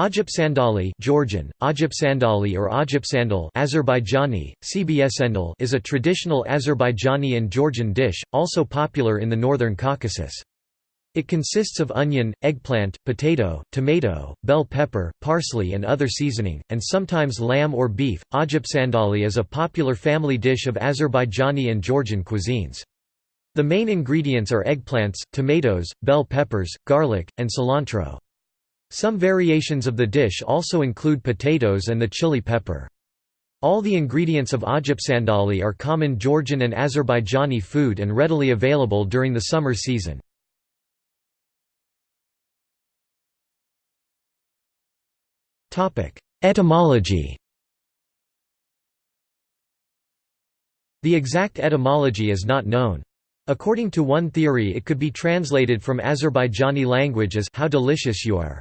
Ajapsandali Georgian, Ajapsandali or Ajapsandal Azerbaijani, Cbsendal is a traditional Azerbaijani and Georgian dish, also popular in the northern Caucasus. It consists of onion, eggplant, potato, tomato, bell pepper, parsley and other seasoning, and sometimes lamb or beef. Ajapsandali is a popular family dish of Azerbaijani and Georgian cuisines. The main ingredients are eggplants, tomatoes, bell peppers, garlic, and cilantro. Some variations of the dish also include potatoes and the chili pepper. All the ingredients of ajapsandali are common Georgian and Azerbaijani food and readily available during the summer season. Etymology The exact etymology is not known. According to one theory it could be translated from Azerbaijani language as how delicious you are.